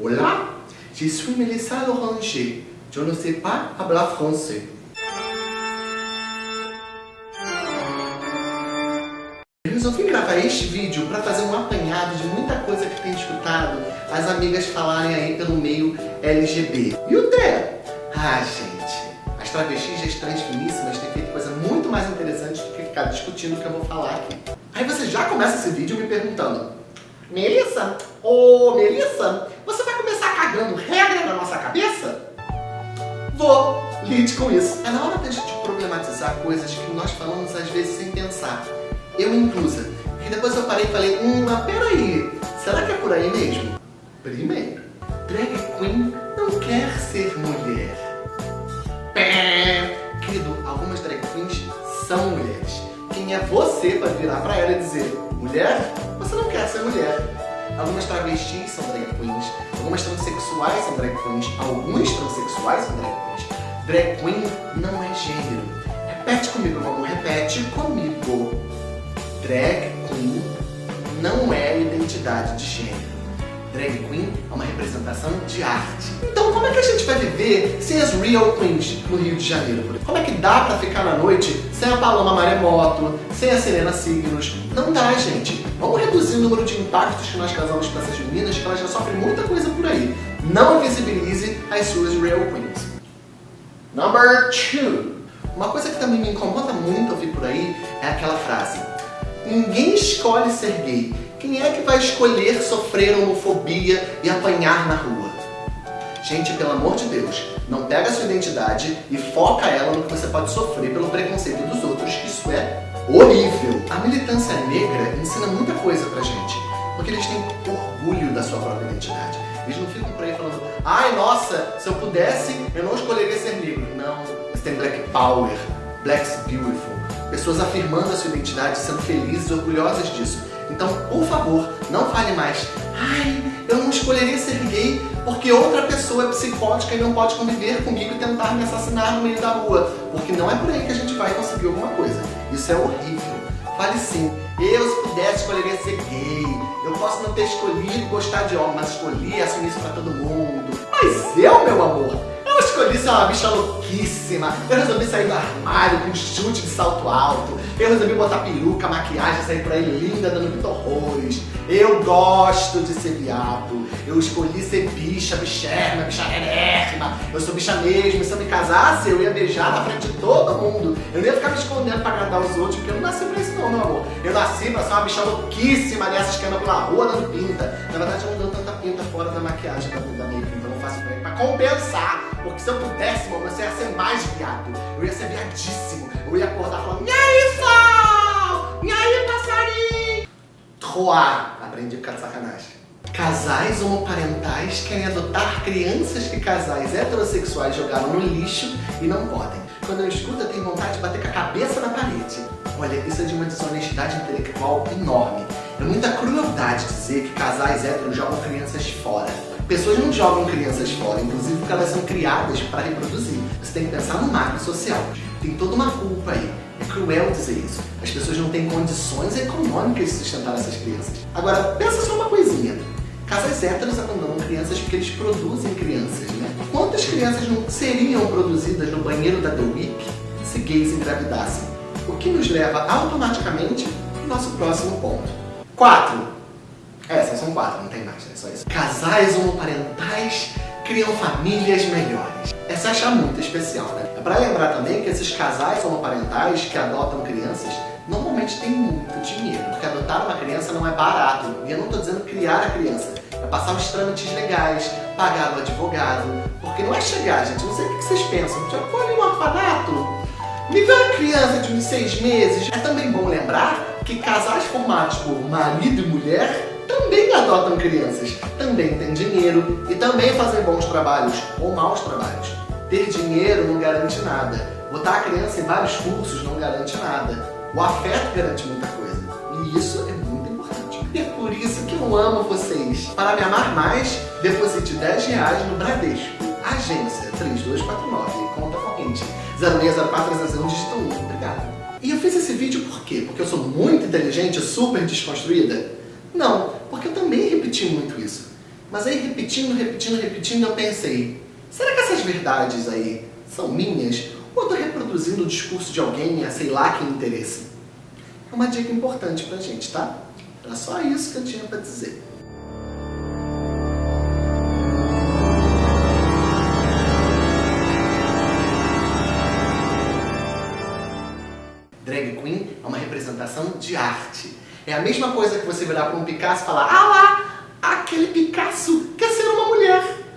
Olá, je suis Melissa Loranger. Je ne sais pas hablar français. Eu resolvi gravar este vídeo para fazer um apanhado de muita coisa que tenho escutado as amigas falarem aí pelo meio LGB. E o Té? Ah, gente, as travestis e as transfiníssimas têm feito coisa muito mais interessante do que ficar discutindo o que eu vou falar aqui. Aí você já começa esse vídeo me perguntando Melissa, ô Melissa, Com isso. É na hora da gente problematizar coisas que nós falamos às vezes sem pensar. Eu inclusa. E depois eu parei e falei, hum, mas peraí, será que é por aí mesmo? Primeiro, drag queen não quer ser mulher. Pé. Querido, algumas drag queens são mulheres. Quem é você para virar para ela e dizer, mulher, você não quer ser mulher. Algumas travestis são drag queens, algumas transexuais são drag queens, alguns transexuais são drag queens. Drag queen não é gênero. Repete comigo, vamos, repete comigo. Drag queen não é identidade de gênero. Drag queen é uma representação de arte. Então como é que a gente vai viver sem as real queens no Rio de Janeiro? Como é que dá pra ficar na noite sem a Paloma Maremoto, sem a Serena Signos? Não dá, gente. Vamos reduzir o número de impactos que nós causamos para essas meninas, que elas já sofrem muita coisa por aí. Não invisibilize as suas real queens. Number two. Uma coisa que também me incomoda muito ouvir por aí é aquela frase Ninguém escolhe ser gay. Quem é que vai escolher sofrer homofobia e apanhar na rua? Gente, pelo amor de Deus, não pega a sua identidade e foca ela no que você pode sofrer pelo preconceito dos outros, isso é horrível. A militância negra ensina muita coisa pra gente, porque eles têm orgulho da sua própria identidade. Eles não ficam por aí falando, ai nossa, se eu pudesse, eu não escolheria Black Power, Black's Beautiful, pessoas afirmando a sua identidade, sendo felizes orgulhosas disso. Então, por favor, não fale mais, ai, eu não escolheria ser gay porque outra pessoa é psicótica e não pode conviver comigo e tentar me assassinar no meio da rua. Porque não é por aí que a gente vai conseguir alguma coisa. Isso é horrível. Fale sim, eu se pudesse escolheria ser gay, eu posso não ter escolhido gostar de homem, mas escolhi assumir isso pra todo mundo. Mas eu, meu amor, eu escolhi ser uma bicha louquíssima. Eu resolvi sair do armário com chute de salto alto. Eu resolvi botar peruca, maquiagem, sair por aí linda, dando Vitor Rose. Eu gosto de ser viado. Eu escolhi ser bicha, bicherna, bicharérrima. Eu sou bicha mesmo. Se eu me casasse, eu ia beijar na frente de todo mundo. Eu não ia ficar me escondendo pra agradar os outros, porque eu não nasci pra isso não, meu amor. Eu nasci pra ser uma bicha louquíssima dessas que andam pela rua dando pinta. Na verdade, eu não dou tanta pinta fora da maquiagem da, da make, então eu faço pra compensar. Porque se eu pudesse, mano, você ia ser mais viado. Eu ia ser viadíssimo. Eu ia acordar falando, e aí, sol? E aí, passarinho? Troar. Aprendi ficar de sacanagem. Casais homoparentais querem adotar crianças que casais heterossexuais jogaram no lixo e não podem. Quando eu escuto, eu tenho vontade de bater com a cabeça na parede. Olha, isso é de uma desonestidade intelectual enorme. É muita crueldade dizer que casais héteros jogam crianças fora. Pessoas não jogam crianças fora, inclusive porque elas são criadas para reproduzir. Você tem que pensar no marco social. Tem toda uma culpa aí. É cruel dizer isso. As pessoas não têm condições econômicas de sustentar essas crianças. Agora, pensa só uma coisinha. Casais héteros abandonam crianças porque eles produzem crianças, né? Quantas crianças não seriam produzidas no banheiro da The Week se gays engravidassem? O que nos leva automaticamente ao nosso próximo ponto. 4. É, só são quatro, não tem mais, é só isso. Casais homoparentais criam famílias melhores. Essa acha muito especial, né? É pra lembrar também que esses casais homoparentais que adotam crianças normalmente têm muito dinheiro, porque adotar uma criança não é barato. E eu não estou dizendo criar a criança, é passar os trâmites legais, pagar o advogado, porque não é chegar, gente, não sei o que vocês pensam, já foi no orfanato, me dá uma criança de uns seis meses. É também bom lembrar que casais formados por marido e mulher também adotam crianças, também têm dinheiro e também fazem bons trabalhos ou maus trabalhos. Ter dinheiro não garante nada. Botar a criança em vários cursos não garante nada. O afeto garante muita coisa. E isso é muito importante. E é por isso que eu amo vocês. Para me amar mais, deposite 10 reais no Bradesco. Agência 3249, conta corrente 0604 dígito 1. Obrigado. E eu fiz esse vídeo por quê? Porque eu sou muito inteligente, super desconstruída? Não, repeti muito isso. Mas aí repetindo, repetindo, repetindo, eu pensei, será que essas verdades aí são minhas? Ou eu tô reproduzindo o discurso de alguém a sei lá que interesse? É uma dica importante pra gente, tá? Era só isso que eu tinha pra dizer. Drag Queen é uma representação de arte. É a mesma coisa que você virar para um Picasso e falar Ah lá, aquele Picasso